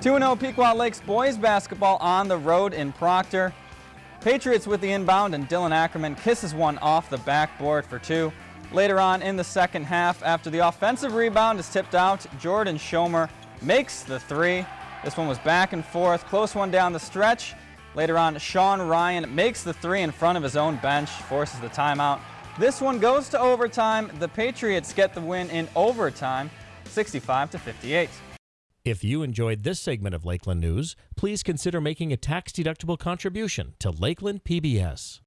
2-0 Pequot Lakes boys basketball on the road in Proctor. Patriots with the inbound and Dylan Ackerman kisses one off the backboard for two. Later on in the second half, after the offensive rebound is tipped out, Jordan Schomer makes the three. This one was back and forth, close one down the stretch. Later on, Sean Ryan makes the three in front of his own bench, forces the timeout. This one goes to overtime. The Patriots get the win in overtime, 65 to 58. If you enjoyed this segment of Lakeland News, please consider making a tax-deductible contribution to Lakeland PBS.